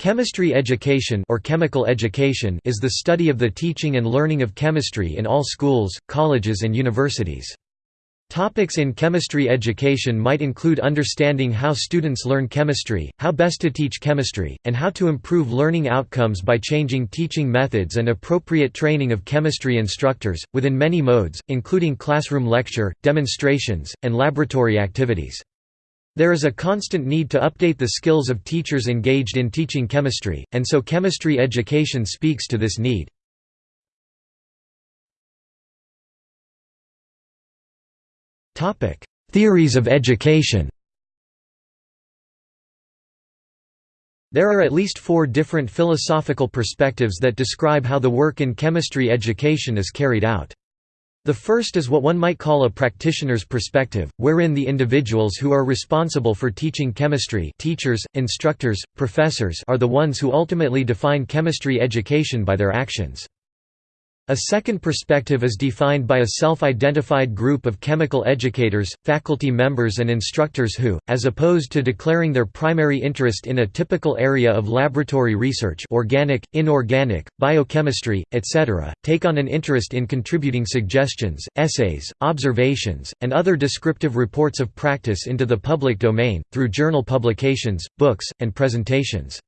Chemistry education or chemical education is the study of the teaching and learning of chemistry in all schools, colleges and universities. Topics in chemistry education might include understanding how students learn chemistry, how best to teach chemistry, and how to improve learning outcomes by changing teaching methods and appropriate training of chemistry instructors, within many modes, including classroom lecture, demonstrations, and laboratory activities. There is a constant need to update the skills of teachers engaged in teaching chemistry, and so chemistry education speaks to this need. Theories of education There are at least four different philosophical perspectives that describe how the work in chemistry education is carried out. The first is what one might call a practitioner's perspective, wherein the individuals who are responsible for teaching chemistry teachers, instructors, professors are the ones who ultimately define chemistry education by their actions. A second perspective is defined by a self-identified group of chemical educators, faculty members and instructors who, as opposed to declaring their primary interest in a typical area of laboratory research organic, inorganic, biochemistry, etc., take on an interest in contributing suggestions, essays, observations, and other descriptive reports of practice into the public domain, through journal publications, books, and presentations.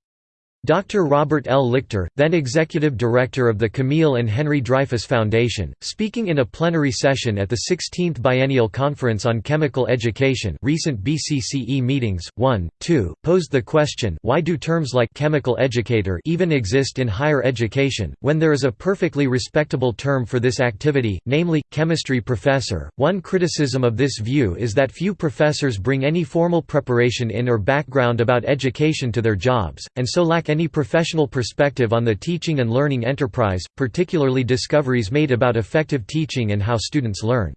Dr. Robert L. Lichter, then executive director of the Camille and Henry Dreyfus Foundation, speaking in a plenary session at the 16th Biennial Conference on Chemical Education recent BCCE meetings, 1, 2, posed the question why do terms like «chemical educator» even exist in higher education, when there is a perfectly respectable term for this activity, namely, chemistry professor. One criticism of this view is that few professors bring any formal preparation in or background about education to their jobs, and so lack any professional perspective on the teaching and learning enterprise, particularly discoveries made about effective teaching and how students learn.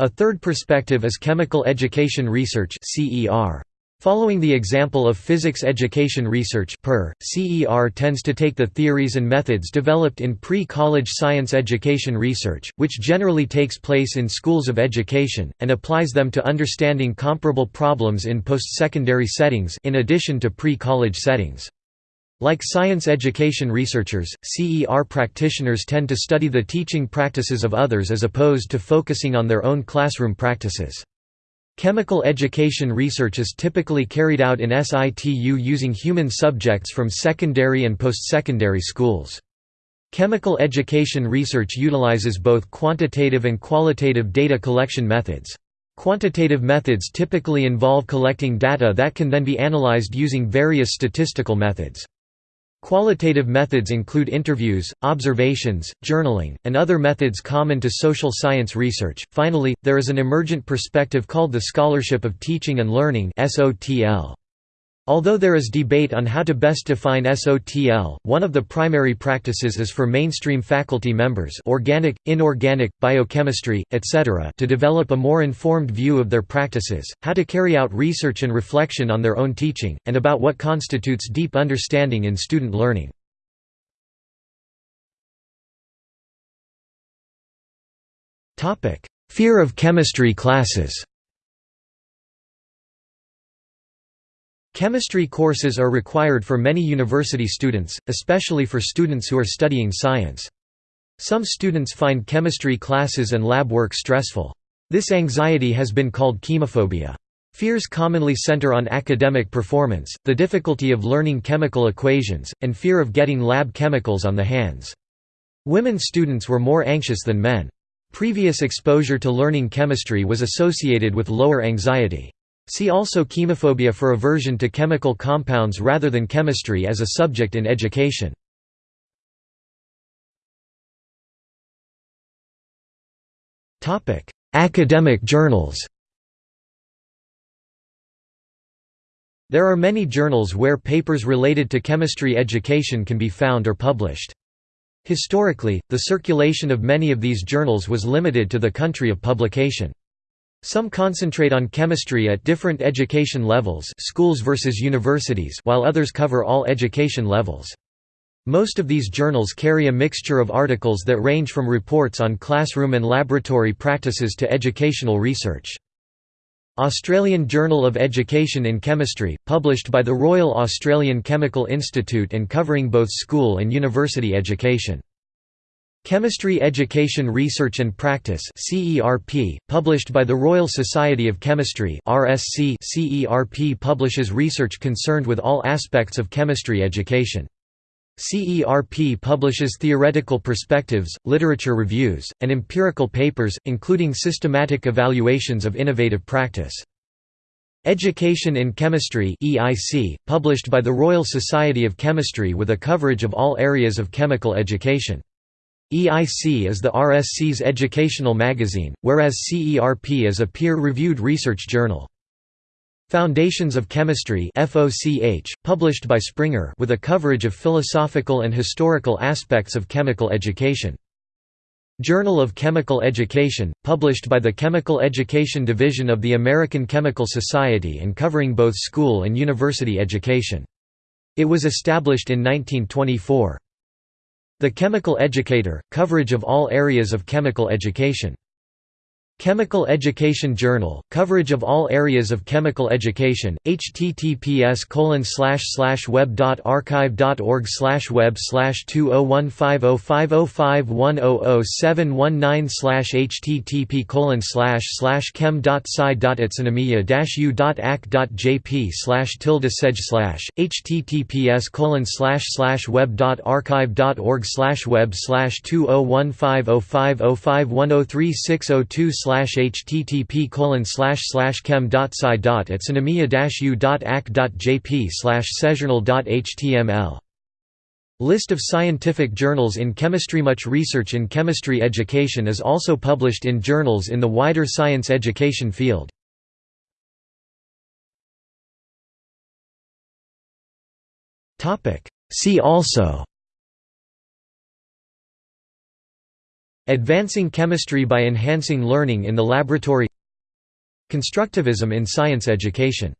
A third perspective is chemical education research CER. Following the example of physics education research PER, CER tends to take the theories and methods developed in pre-college science education research, which generally takes place in schools of education, and applies them to understanding comparable problems in post-secondary settings in addition to pre-college settings. Like science education researchers, CER practitioners tend to study the teaching practices of others as opposed to focusing on their own classroom practices. Chemical education research is typically carried out in situ using human subjects from secondary and post-secondary schools. Chemical education research utilizes both quantitative and qualitative data collection methods. Quantitative methods typically involve collecting data that can then be analyzed using various statistical methods. Qualitative methods include interviews, observations, journaling, and other methods common to social science research. Finally, there is an emergent perspective called the scholarship of teaching and learning (SOTL). Although there is debate on how to best define SOTL, one of the primary practices is for mainstream faculty members organic, inorganic, biochemistry, etc. to develop a more informed view of their practices, how to carry out research and reflection on their own teaching, and about what constitutes deep understanding in student learning. Fear of chemistry classes Chemistry courses are required for many university students, especially for students who are studying science. Some students find chemistry classes and lab work stressful. This anxiety has been called chemophobia. Fears commonly center on academic performance, the difficulty of learning chemical equations, and fear of getting lab chemicals on the hands. Women students were more anxious than men. Previous exposure to learning chemistry was associated with lower anxiety. See also chemophobia for aversion to chemical compounds rather than chemistry as a subject in education. Academic journals There are many journals where papers related to chemistry education can be found or published. Historically, the circulation of many of these journals was limited to the country of publication. Some concentrate on chemistry at different education levels schools versus universities while others cover all education levels. Most of these journals carry a mixture of articles that range from reports on classroom and laboratory practices to educational research. Australian Journal of Education in Chemistry, published by the Royal Australian Chemical Institute and covering both school and university education. Chemistry Education Research and Practice CERP, published by the Royal Society of Chemistry RSC CERP publishes research concerned with all aspects of chemistry education. CERP publishes theoretical perspectives, literature reviews, and empirical papers, including systematic evaluations of innovative practice. Education in Chemistry EIC, published by the Royal Society of Chemistry with a coverage of all areas of chemical education. EIC is the RSC's educational magazine, whereas CERP is a peer-reviewed research journal. Foundations of Chemistry FOCH, published by Springer with a coverage of philosophical and historical aspects of chemical education. Journal of Chemical Education, published by the Chemical Education Division of the American Chemical Society and covering both school and university education. It was established in 1924. The Chemical Educator, coverage of all areas of chemical education. Chemical Education Journal, coverage of all areas of chemical education, https web.archive.org web 20150505100719 http chem.sci.utsunomiya-u.ac.jp tilde seg https web.archive.org web 20150505103602 slash http colon slash slash chem dot dot u dot ac dot jp slash List of scientific journals in chemistry Much research in chemistry education is also published in journals in the wider science education field. See also Advancing chemistry by enhancing learning in the laboratory. Constructivism in science education